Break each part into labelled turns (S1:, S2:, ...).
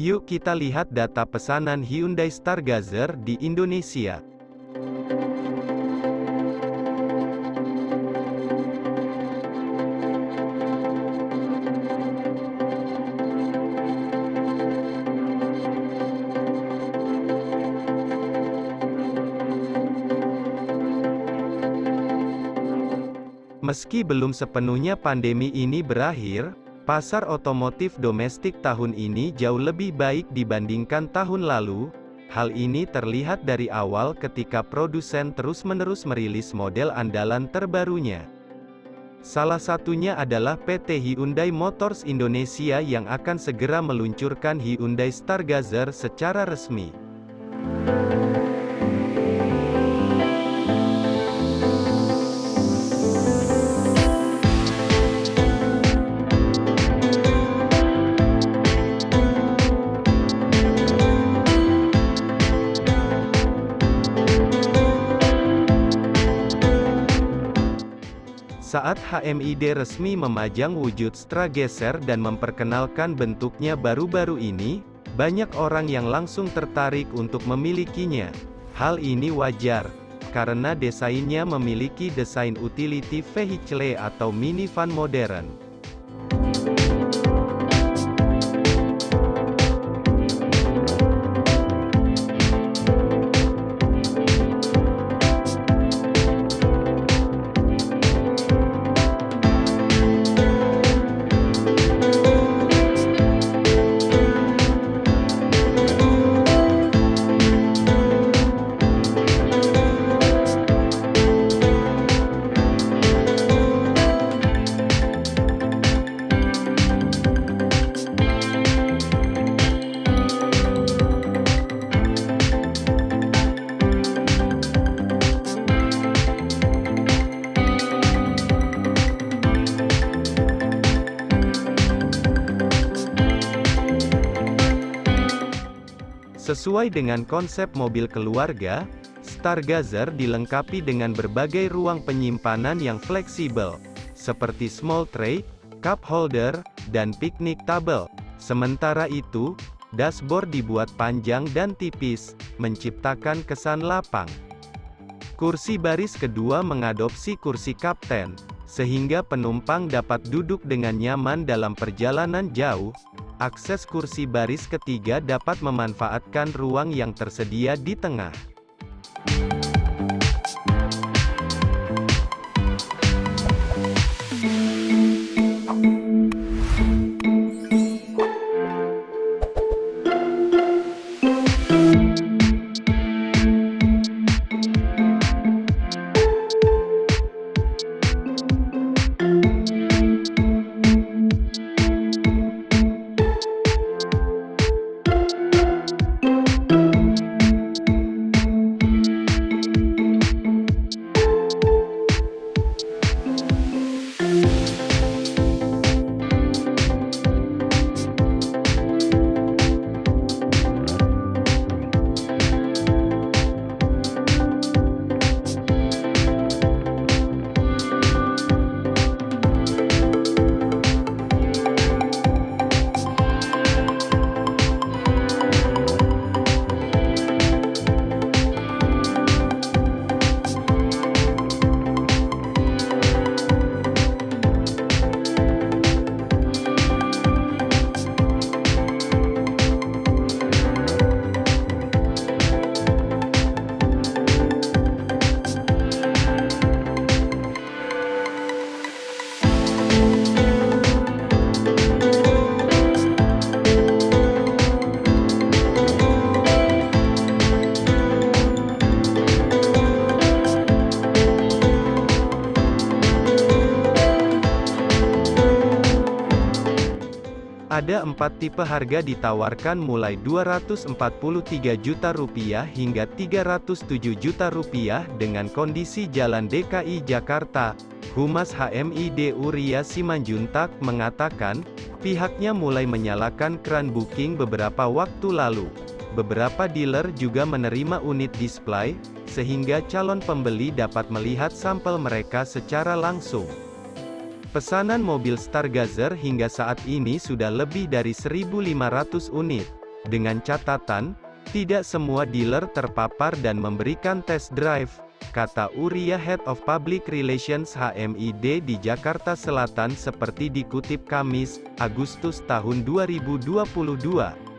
S1: Yuk kita lihat data pesanan Hyundai Stargazer di Indonesia. Meski belum sepenuhnya pandemi ini berakhir, pasar otomotif domestik tahun ini jauh lebih baik dibandingkan tahun lalu. Hal ini terlihat dari awal ketika produsen terus-menerus merilis model andalan terbarunya. Salah satunya adalah PT Hyundai Motors Indonesia yang akan segera meluncurkan Hyundai Stargazer secara resmi. Saat HMID resmi memajang wujud Strageser dan memperkenalkan bentuknya baru-baru ini, banyak orang yang langsung tertarik untuk memilikinya. Hal ini wajar, karena desainnya memiliki desain utility vehicle atau minivan modern. Sesuai dengan konsep mobil keluarga, Stargazer dilengkapi dengan berbagai ruang penyimpanan yang fleksibel, seperti small tray, cup holder, dan picnic table. Sementara itu, dashboard dibuat panjang dan tipis, menciptakan kesan lapang. Kursi baris kedua mengadopsi kursi kapten, sehingga penumpang dapat duduk dengan nyaman dalam perjalanan jauh, akses kursi baris ketiga dapat memanfaatkan ruang yang tersedia di tengah. Ada empat tipe harga ditawarkan mulai 243 juta rupiah hingga 307 juta rupiah dengan kondisi Jalan DKI Jakarta. Humas HMID Uria Simanjuntak mengatakan, pihaknya mulai menyalakan keran booking beberapa waktu lalu. Beberapa dealer juga menerima unit display, sehingga calon pembeli dapat melihat sampel mereka secara langsung. Pesanan mobil Stargazer hingga saat ini sudah lebih dari 1.500 unit. Dengan catatan, tidak semua dealer terpapar dan memberikan test drive, kata Uria Head of Public Relations HMID di Jakarta Selatan seperti dikutip Kamis, Agustus tahun 2022.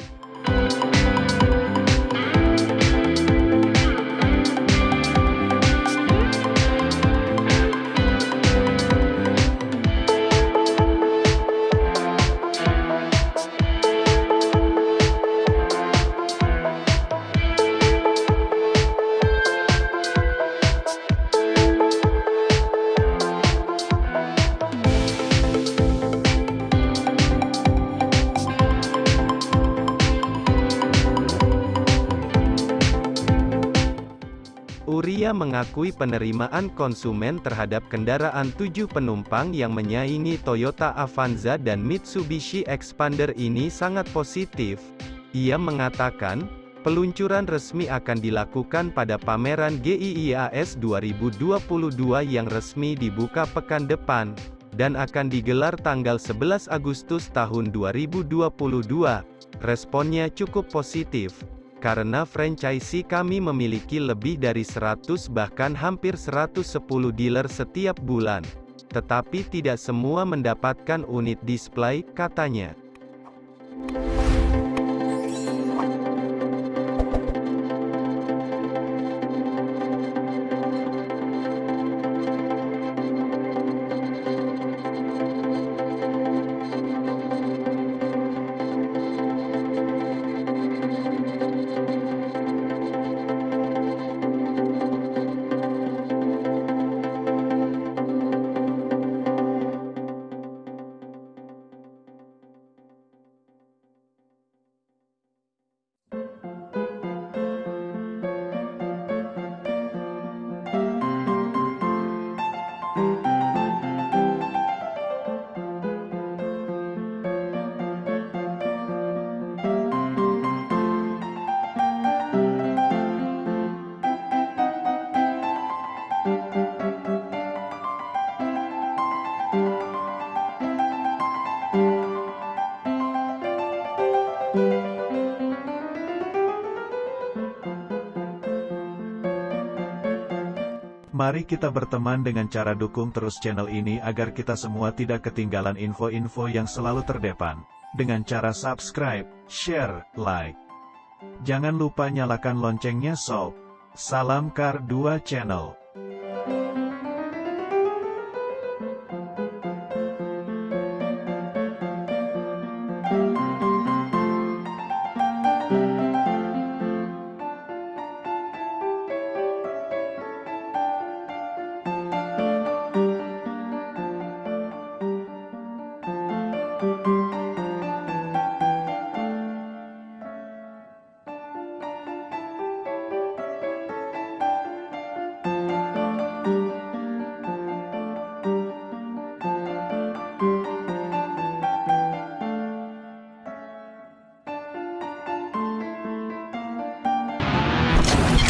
S1: Uria mengakui penerimaan konsumen terhadap kendaraan tujuh penumpang yang menyaingi Toyota Avanza dan Mitsubishi Expander ini sangat positif. Ia mengatakan, peluncuran resmi akan dilakukan pada pameran GIIAS 2022 yang resmi dibuka pekan depan, dan akan digelar tanggal 11 Agustus tahun 2022. Responnya cukup positif. Karena franchisee kami memiliki lebih dari 100 bahkan hampir 110 dealer setiap bulan. Tetapi tidak semua mendapatkan unit display, katanya.
S2: Mari kita berteman dengan cara dukung terus channel ini agar kita semua tidak ketinggalan info-info yang selalu terdepan. Dengan cara subscribe, share, like. Jangan lupa nyalakan loncengnya sob. Salam Kar 2 Channel.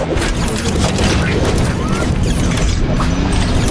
S3: Thank you.